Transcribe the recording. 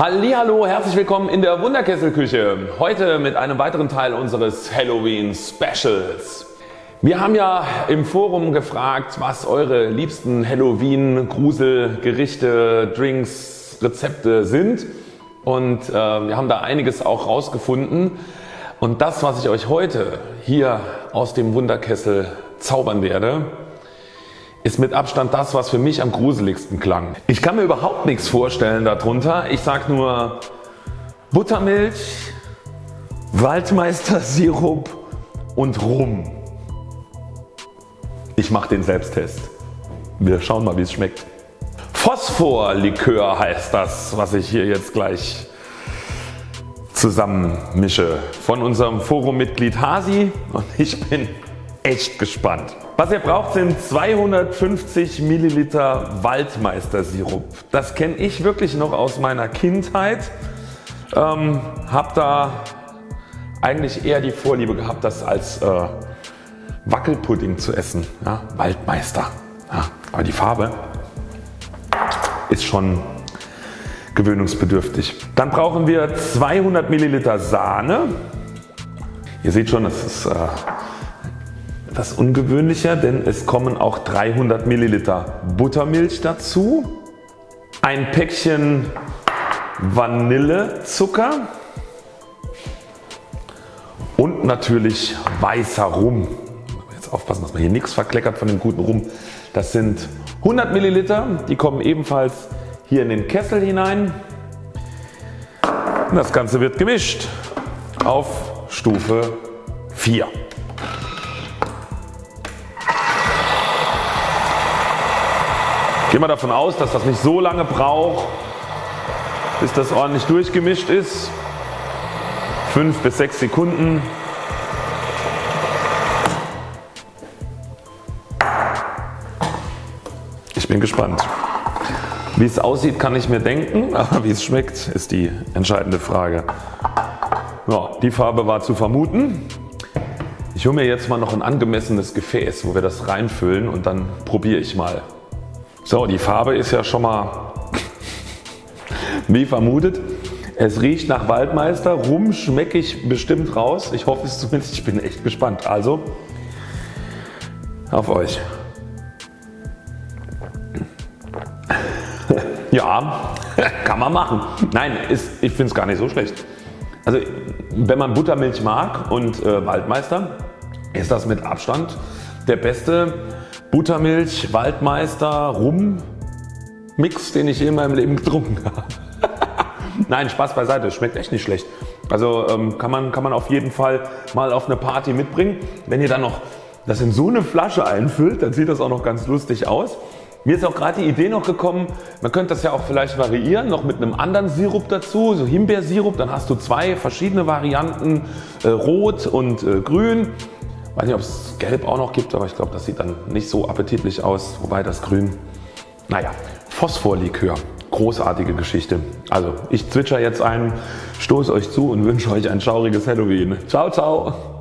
Hallo, herzlich willkommen in der Wunderkesselküche. Heute mit einem weiteren Teil unseres Halloween Specials. Wir haben ja im Forum gefragt was Eure liebsten Halloween Gruselgerichte, Drinks, Rezepte sind und äh, wir haben da einiges auch rausgefunden und das was ich euch heute hier aus dem Wunderkessel zaubern werde ist mit Abstand das was für mich am gruseligsten klang. Ich kann mir überhaupt nichts vorstellen darunter. Ich sag nur Buttermilch, Waldmeister-Sirup und Rum. Ich mache den Selbsttest. Wir schauen mal wie es schmeckt. Phosphorlikör heißt das was ich hier jetzt gleich zusammen mische von unserem Forummitglied Hasi und ich bin echt gespannt. Was ihr braucht sind 250 Milliliter Waldmeister-Sirup. Das kenne ich wirklich noch aus meiner Kindheit. Ähm, hab da eigentlich eher die Vorliebe gehabt das als äh, Wackelpudding zu essen. Ja, Waldmeister. Ja, aber die Farbe ist schon gewöhnungsbedürftig. Dann brauchen wir 200 Milliliter Sahne. Ihr seht schon das ist äh, etwas ungewöhnlicher, denn es kommen auch 300 Milliliter Buttermilch dazu, ein Päckchen Vanillezucker und natürlich weißer Rum. Jetzt aufpassen dass man hier nichts verkleckert von dem guten Rum. Das sind 100 Milliliter, die kommen ebenfalls hier in den Kessel hinein. Das Ganze wird gemischt auf Stufe 4. Gehen wir davon aus, dass das nicht so lange braucht, bis das ordentlich durchgemischt ist. 5 bis 6 Sekunden. Ich bin gespannt. Wie es aussieht kann ich mir denken, aber wie es schmeckt ist die entscheidende Frage. Ja, die Farbe war zu vermuten. Ich hole mir jetzt mal noch ein angemessenes Gefäß wo wir das reinfüllen und dann probiere ich mal so die Farbe ist ja schon mal wie vermutet. Es riecht nach Waldmeister, Rum schmecke ich bestimmt raus. Ich hoffe es zumindest, ich bin echt gespannt. Also auf euch. Ja, kann man machen. Nein, ist, ich finde es gar nicht so schlecht. Also wenn man Buttermilch mag und äh, Waldmeister ist das mit Abstand der beste Buttermilch, Waldmeister, Rum Mix den ich je in meinem Leben getrunken habe. Nein Spaß beiseite, schmeckt echt nicht schlecht. Also ähm, kann, man, kann man auf jeden Fall mal auf eine Party mitbringen. Wenn ihr dann noch das in so eine Flasche einfüllt, dann sieht das auch noch ganz lustig aus. Mir ist auch gerade die Idee noch gekommen, man könnte das ja auch vielleicht variieren, noch mit einem anderen Sirup dazu, so Himbeersirup, dann hast du zwei verschiedene Varianten, äh, rot und äh, grün weiß nicht ob es gelb auch noch gibt, aber ich glaube das sieht dann nicht so appetitlich aus, wobei das grün, naja, Phosphorlikör, großartige Geschichte. Also ich zwitscher jetzt ein, stoße euch zu und wünsche euch ein schauriges Halloween. Ciao ciao!